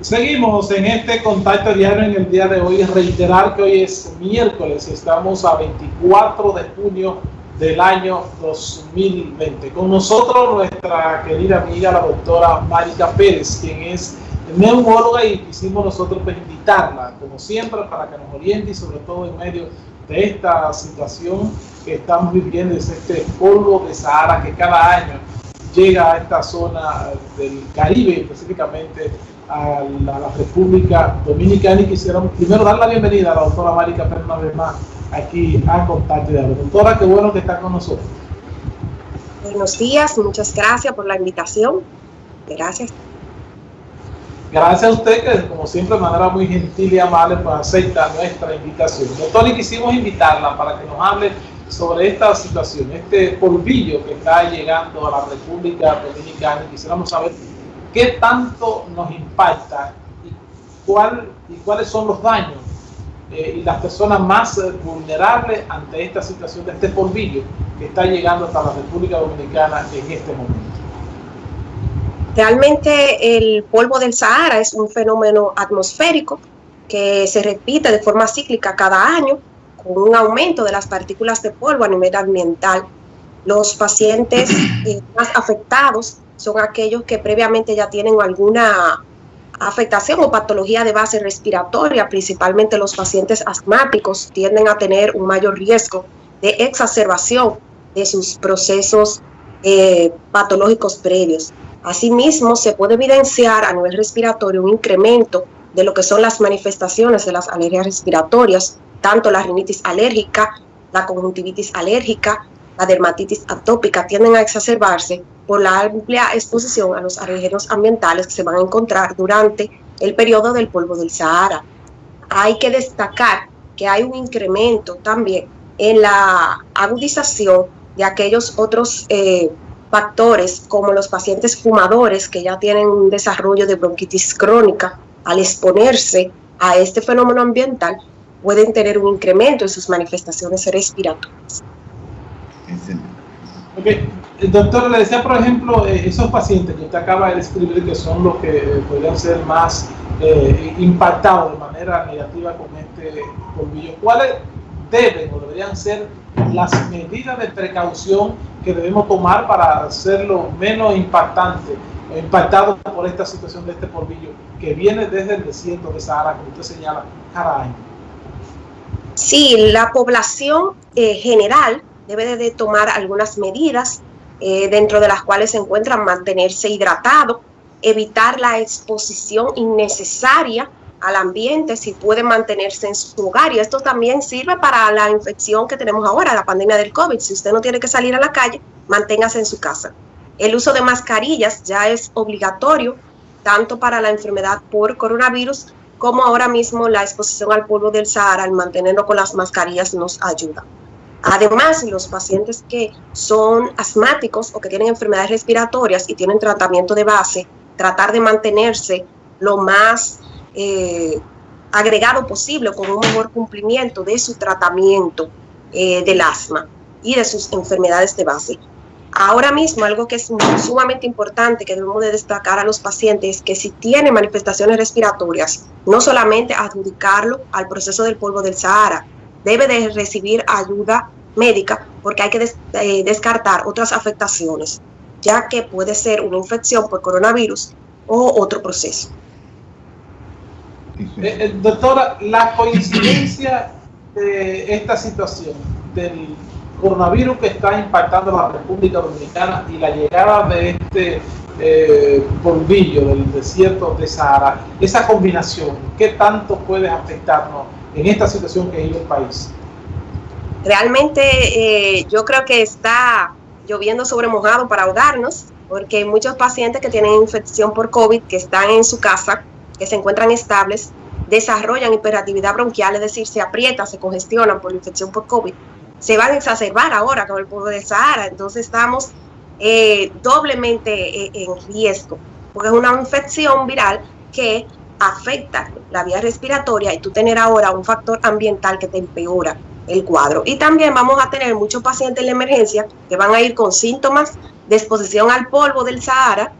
Seguimos en este contacto diario en el día de hoy. Reiterar que hoy es miércoles, estamos a 24 de junio del año 2020. Con nosotros nuestra querida amiga, la doctora Marica Pérez, quien es neumóloga y quisimos nosotros pues, invitarla, como siempre, para que nos oriente y sobre todo en medio de esta situación que estamos viviendo, es este polvo de Sahara que cada año llega a esta zona del Caribe, específicamente a la, República Dominicana y quisiéramos primero dar la bienvenida a la doctora Marica Pérez una vez más aquí a Contacto de Doctora, qué bueno que está con nosotros. Buenos días, muchas gracias por la invitación. Gracias. Gracias a usted que como siempre de manera muy gentil y amable pues acepta nuestra invitación. Doctor, y quisimos invitarla para que nos hable sobre esta situación, este polvillo que está llegando a la República Dominicana quisiéramos saber qué tanto nos impacta y, cuál, y cuáles son los daños eh, y las personas más eh, vulnerables ante esta situación de este polvillo que está llegando hasta la República Dominicana en este momento. Realmente el polvo del Sahara es un fenómeno atmosférico que se repite de forma cíclica cada año con un aumento de las partículas de polvo a nivel ambiental. Los pacientes eh, más afectados son aquellos que previamente ya tienen alguna afectación o patología de base respiratoria, principalmente los pacientes asmáticos tienden a tener un mayor riesgo de exacerbación de sus procesos eh, patológicos previos. Asimismo, se puede evidenciar a nivel respiratorio un incremento de lo que son las manifestaciones de las alergias respiratorias, tanto la rinitis alérgica, la conjuntivitis alérgica, la dermatitis atópica tienden a exacerbarse por la amplia exposición a los alérgenos ambientales que se van a encontrar durante el periodo del polvo del Sahara. Hay que destacar que hay un incremento también en la agudización de aquellos otros eh, factores como los pacientes fumadores que ya tienen un desarrollo de bronquitis crónica al exponerse a este fenómeno ambiental pueden tener un incremento en sus manifestaciones respiratorias. Doctor, le decía, por ejemplo, eh, esos pacientes que usted acaba de describir que son los que eh, podrían ser más eh, impactados de manera negativa con este polvillo, ¿cuáles deben o deberían ser las medidas de precaución que debemos tomar para hacerlo menos impactante impactado por esta situación de este polvillo que viene desde el desierto de Sahara, como usted señala, cada año? Sí, la población general debe de tomar algunas medidas, eh, dentro de las cuales se encuentran mantenerse hidratado, evitar la exposición innecesaria al ambiente si puede mantenerse en su hogar. Y esto también sirve para la infección que tenemos ahora, la pandemia del COVID. Si usted no tiene que salir a la calle, manténgase en su casa. El uso de mascarillas ya es obligatorio, tanto para la enfermedad por coronavirus como ahora mismo la exposición al polvo del Sahara, al mantenerlo con las mascarillas nos ayuda. Además, los pacientes que son asmáticos o que tienen enfermedades respiratorias y tienen tratamiento de base, tratar de mantenerse lo más eh, agregado posible con un mejor cumplimiento de su tratamiento eh, del asma y de sus enfermedades de base. Ahora mismo, algo que es sumamente importante que debemos de destacar a los pacientes es que si tienen manifestaciones respiratorias, no solamente adjudicarlo al proceso del polvo del Sahara, debe de recibir ayuda médica porque hay que eh, descartar otras afectaciones, ya que puede ser una infección por coronavirus o otro proceso. Eh, eh, doctora, la coincidencia de esta situación del coronavirus que está impactando la República Dominicana y la llegada de este polvillo del desierto de Sahara, esa combinación, ¿qué tanto puede afectarnos en esta situación que vive el país? Realmente eh, yo creo que está lloviendo sobre mojado para ahogarnos, porque muchos pacientes que tienen infección por COVID, que están en su casa, que se encuentran estables, desarrollan hiperactividad bronquial, es decir, se aprietan, se congestionan por la infección por COVID, se van a exacerbar ahora con el polvo de Sahara, entonces estamos eh, doblemente eh, en riesgo, porque es una infección viral que afecta la vía respiratoria y tú tener ahora un factor ambiental que te empeora el cuadro. Y también vamos a tener muchos pacientes en la emergencia que van a ir con síntomas de exposición al polvo del Sahara,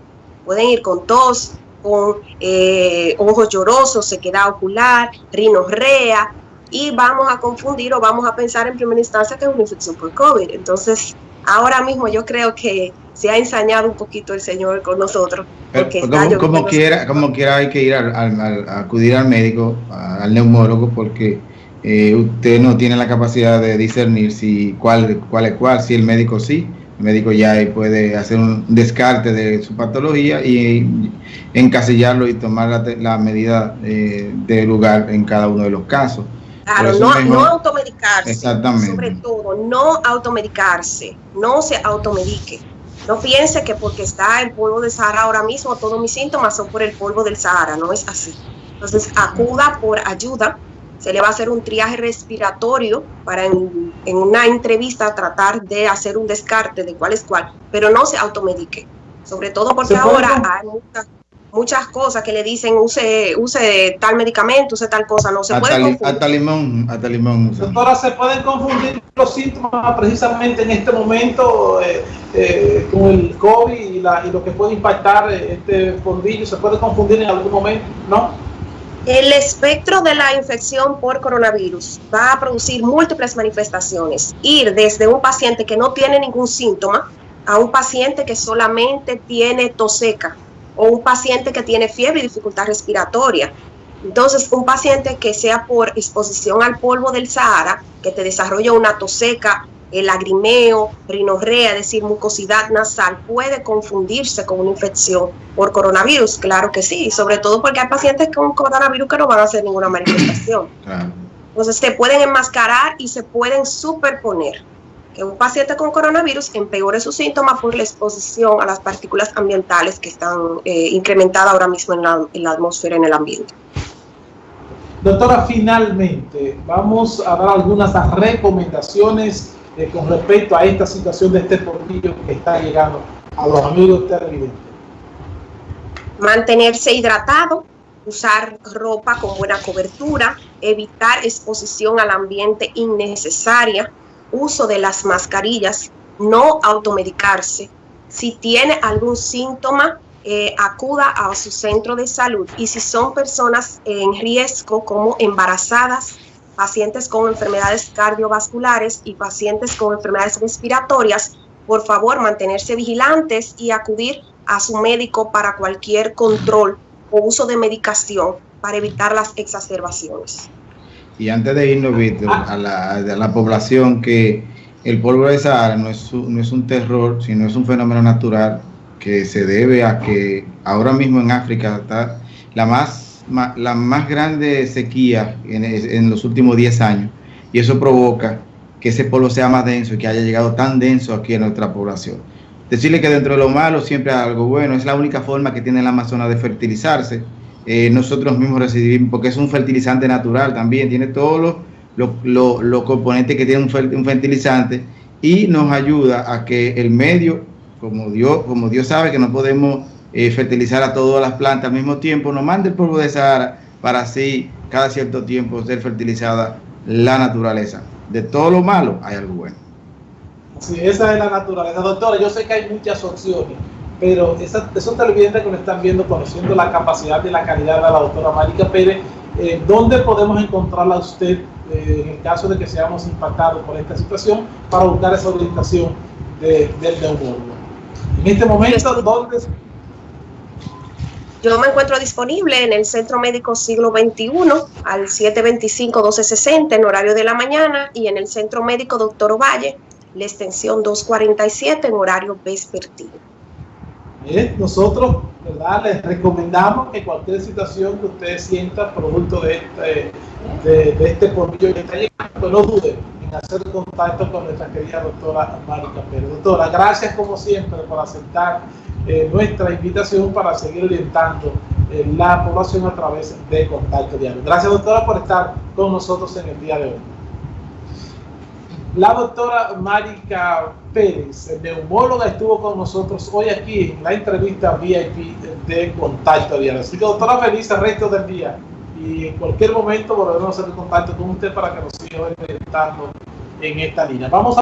pueden ir con tos, con eh, ojos llorosos, sequedad ocular, rinorrea, y vamos a confundir o vamos a pensar en primera instancia que es una infección por COVID. Entonces, ahora mismo yo creo que se ha ensañado un poquito el Señor con nosotros. Porque como, quiera, como quiera hay que ir a acudir al médico, al neumólogo, porque eh, usted no tiene la capacidad de discernir si cuál, cuál es cuál, si el médico sí, el médico ya puede hacer un descarte de su patología y encasillarlo y tomar la, medida eh, de lugar en cada uno de los casos. Claro, no, no automedicarse. Exactamente. Sobre todo, no automedicarse, no se automedique. No piense que porque está el polvo del Sahara ahora mismo, todos mis síntomas son por el polvo del Sahara, no es así. Entonces, acuda por ayuda se le va a hacer un triaje respiratorio para en, una entrevista tratar de hacer un descarte de cuál es cuál, pero no se automedique, sobre todo porque ahora hay muchas, cosas que le dicen use use tal medicamento, use tal cosa, no se puede confundir. Hasta limón, hasta limón. Doctora, ¿se pueden confundir los síntomas precisamente en este momento eh, eh, con el COVID y, y, lo que puede impactar este fondillo? ¿Se puede confundir en algún momento? ¿No? El espectro de la infección por coronavirus va a producir múltiples manifestaciones. Ir desde un paciente que no tiene ningún síntoma a un paciente que solamente tiene tos seca o un paciente que tiene fiebre y dificultad respiratoria. Entonces, un paciente que sea por exposición al polvo del Sahara, que te desarrolla una tos seca el lagrimeo, rinorrea, es decir, mucosidad nasal, puede confundirse con una infección por coronavirus. Claro que sí, sobre todo porque hay pacientes con coronavirus que no van a hacer ninguna manifestación. Entonces se pueden enmascarar y se pueden superponer. Que un paciente con coronavirus empeore sus síntomas por la exposición a las partículas ambientales que están eh, incrementadas ahora mismo en la, en la atmósfera, en el ambiente. Doctora, finalmente, vamos a dar algunas recomendaciones eh, con respecto a esta situación de este portillo que está llegando a los amigos televidentes? Mantenerse hidratado, usar ropa con buena cobertura, evitar exposición al ambiente innecesaria, uso de las mascarillas, no automedicarse. Si tiene algún síntoma, eh, acuda a su centro de salud. Y si son personas en riesgo como embarazadas, pacientes con enfermedades cardiovasculares y pacientes con enfermedades respiratorias, por favor mantenerse vigilantes y acudir a su médico para cualquier control o uso de medicación para evitar las exacerbaciones. Y antes de irnos, Víctor, a la, población que el polvo de Sahara no es, no es un terror, sino es un fenómeno natural que se debe a que ahora mismo en África está la más la más grande sequía en, los últimos 10 años y eso provoca que ese polvo sea más denso y que haya llegado tan denso aquí en nuestra población. Decirle que dentro de lo malo siempre hay algo bueno, es la única forma que tiene el Amazonas de fertilizarse. Eh, nosotros mismos recibimos, porque es un fertilizante natural también, tiene todos los componentes que tiene un, un fertilizante y nos ayuda a que el medio, como Dios, como Dios sabe que no podemos eh, fertilizar a todas las plantas al mismo tiempo, no mande el polvo de Sahara para así cada cierto tiempo ser fertilizada la naturaleza. De todo lo malo hay algo bueno. Sí, esa es la naturaleza. Doctora, yo sé que hay muchas opciones, pero esos televidentes que nos están viendo, conociendo la capacidad y la calidad de la doctora Marica Pérez, eh, ¿dónde podemos encontrarla usted eh, en el caso de que seamos impactados por esta situación para buscar esa orientación del neumólogo? En este momento, ¿dónde yo me encuentro disponible en el Centro Médico Siglo XXI al 725-1260 en horario de la mañana y en el Centro Médico Doctor Ovalle, la extensión 247 en horario vespertino. Bien, nosotros ¿verdad? les recomendamos que cualquier situación que ustedes sientan producto de este, de, de este que está llegando, no duden en hacer contacto con nuestra querida doctora Marica Pérez. Doctora, gracias como siempre por aceptar eh, nuestra invitación para seguir orientando eh, la población a través de Contacto Diario. Gracias, doctora, por estar con nosotros en el día de hoy. La doctora Marica Pérez, neumóloga, estuvo con nosotros hoy aquí en la entrevista VIP de Contacto Diario. Así que, doctora, feliz el resto del día y en cualquier momento volveremos a hacer contacto con usted para que nos siga orientando en esta línea. Vamos a